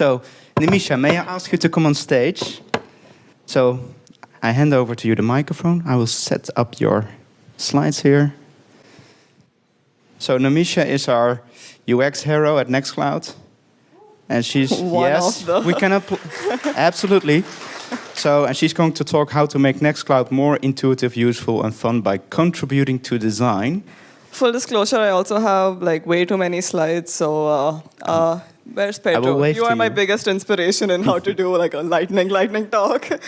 So, Nimisha, may I ask you to come on stage? So, I hand over to you the microphone. I will set up your slides here. So, Nimisha is our UX hero at Nextcloud. And she's, One yes, we can, appl- absolutely. So, and she's going to talk how to make Nextcloud more intuitive, useful, and fun by contributing to design. Full disclosure, I also have like way too many slides, so uh, uh, where's Pedro? You are my biggest inspiration in how to do like a lightning, lightning talk.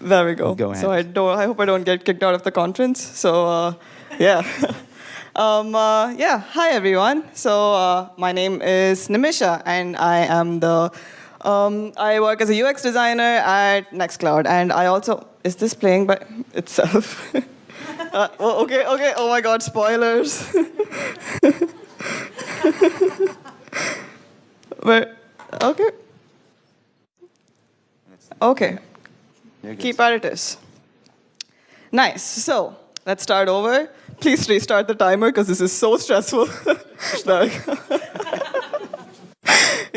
there we go. Go So I don't. I hope I don't get kicked out of the conference. So uh, yeah. Um, uh, yeah, hi everyone. So uh, my name is Nimisha, and I am the um, I work as a UX designer at Nextcloud, and I also is this playing by itself? uh, oh, okay, okay. Oh my God, spoilers. but okay, okay. Keep at it is. Nice. So let's start over. Please restart the timer because this is so stressful.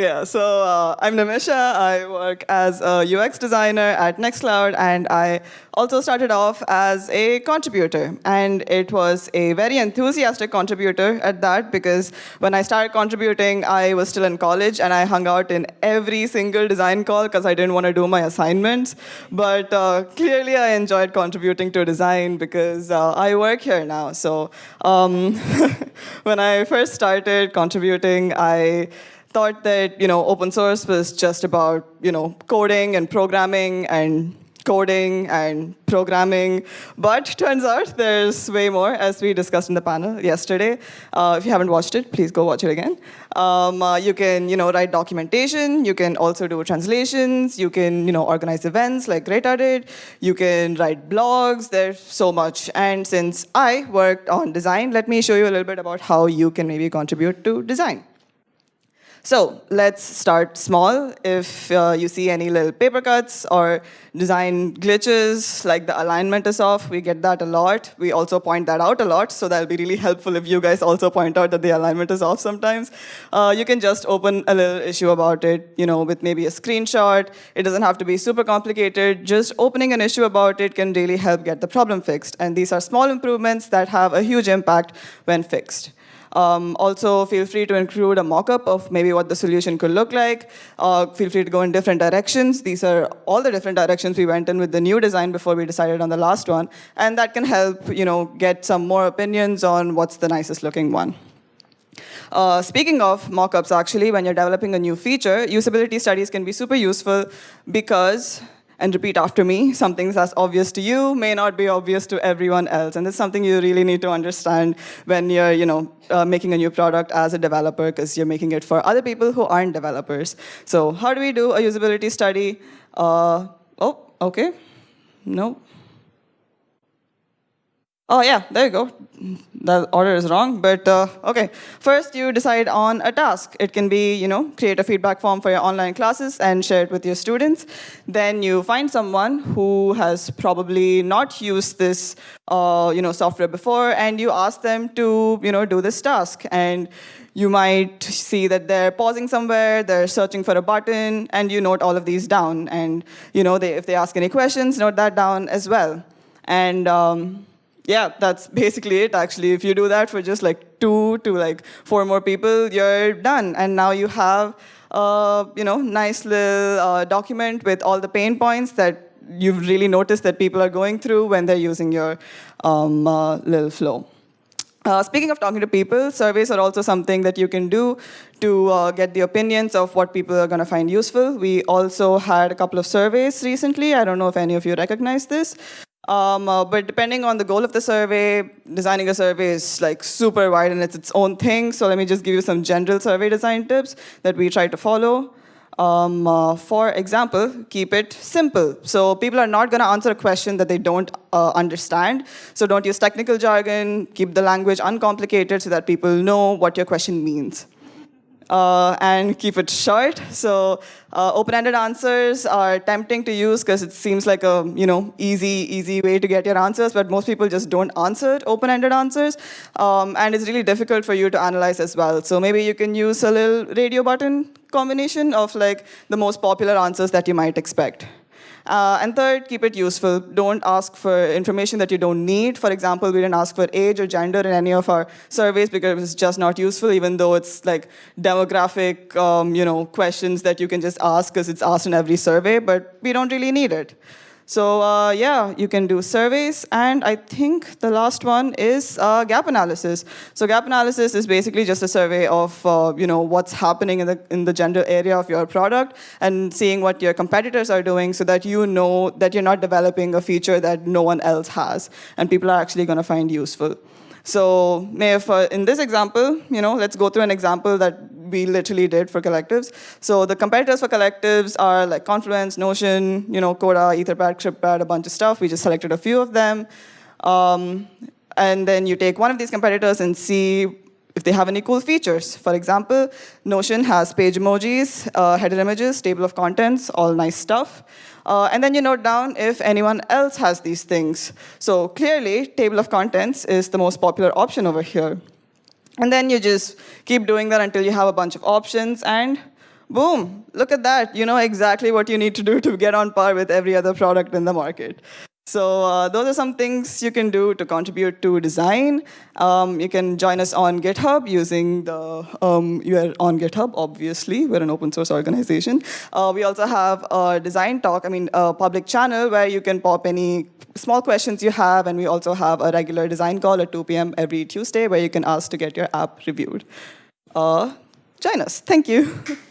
Yeah, so uh, I'm Nimisha. I work as a UX designer at Nextcloud, and I also started off as a contributor. And it was a very enthusiastic contributor at that because when I started contributing, I was still in college and I hung out in every single design call because I didn't want to do my assignments. But uh, clearly, I enjoyed contributing to design because uh, I work here now. So um, when I first started contributing, I thought that you know open source was just about you know coding and programming and coding and programming. But turns out there's way more as we discussed in the panel yesterday. Uh, if you haven't watched it please go watch it again. Um, uh, you can you know write documentation. You can also do translations. You can you know organize events like greta did you can write blogs. There's so much. And since i worked on design let me show you a little bit about how you can maybe contribute to design so let's start small. If uh, you see any little paper cuts or design glitches, like the alignment is off, we get that a lot. We also point that out a lot, so that'll be really helpful if you guys also point out that the alignment is off sometimes. Uh, you can just open a little issue about it, you know, with maybe a screenshot. It doesn't have to be super complicated. Just opening an issue about it can really help get the problem fixed. And these are small improvements that have a huge impact when fixed. Um, also, feel free to include a mock-up of maybe what the solution could look like. Uh, feel free to go in different directions. These are all the different directions we went in with the new design before we decided on the last one. And that can help you know, get some more opinions on what's the nicest looking one. Uh, speaking of mockups, actually, when you're developing a new feature, usability studies can be super useful because and repeat after me, something that's obvious to you may not be obvious to everyone else. And it's something you really need to understand when you're you know, uh, making a new product as a developer, because you're making it for other people who aren't developers. So how do we do a usability study? Uh, oh, okay. No. Oh yeah, there you go. The order is wrong, but uh, okay. First, you decide on a task. It can be, you know, create a feedback form for your online classes and share it with your students. Then you find someone who has probably not used this, uh, you know, software before, and you ask them to, you know, do this task. And you might see that they're pausing somewhere, they're searching for a button, and you note all of these down. And, you know, they, if they ask any questions, note that down as well. And um, yeah, that's basically it actually. If you do that for just like two to like four more people, you're done. And now you have a you know, nice little uh, document with all the pain points that you've really noticed that people are going through when they're using your um, uh, little flow. Uh, speaking of talking to people, surveys are also something that you can do to uh, get the opinions of what people are going to find useful. We also had a couple of surveys recently. I don't know if any of you recognize this. Um, uh, but depending on the goal of the survey, designing a survey is like super wide and it's its own thing. So let me just give you some general survey design tips that we try to follow. Um, uh, for example, keep it simple. So people are not going to answer a question that they don't uh, understand. So don't use technical jargon. Keep the language uncomplicated so that people know what your question means. Uh, and keep it short. So uh, open-ended answers are tempting to use because it seems like a you know easy, easy way to get your answers, but most people just don't answer open-ended answers. Um, and it's really difficult for you to analyze as well. So maybe you can use a little radio button combination of like the most popular answers that you might expect. Uh, and third, keep it useful. Don't ask for information that you don't need. For example, we didn't ask for age or gender in any of our surveys because it's just not useful, even though it's like demographic um, you know, questions that you can just ask because it's asked in every survey, but we don't really need it. So uh, yeah, you can do surveys. And I think the last one is uh, gap analysis. So gap analysis is basically just a survey of uh, you know, what's happening in the, in the gender area of your product and seeing what your competitors are doing so that you know that you're not developing a feature that no one else has and people are actually going to find useful. So if, uh, in this example, you know, let's go through an example that we literally did for collectives. So the competitors for collectives are like Confluence, Notion, you know, Coda, Etherpad, CryptPad, a bunch of stuff. We just selected a few of them. Um, and then you take one of these competitors and see if they have any cool features. For example, Notion has page emojis, uh, header images, table of contents, all nice stuff. Uh, and then you note down if anyone else has these things. So clearly, table of contents is the most popular option over here. And then you just keep doing that until you have a bunch of options, and boom, look at that. You know exactly what you need to do to get on par with every other product in the market. So uh, those are some things you can do to contribute to design. Um, you can join us on GitHub using the, um, you're on GitHub, obviously. We're an open source organization. Uh, we also have a design talk, I mean, a public channel where you can pop any small questions you have, and we also have a regular design call at 2 p.m. every Tuesday where you can ask to get your app reviewed. Uh, join us. Thank you.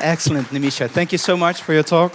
Excellent, Nimisha. Thank you so much for your talk.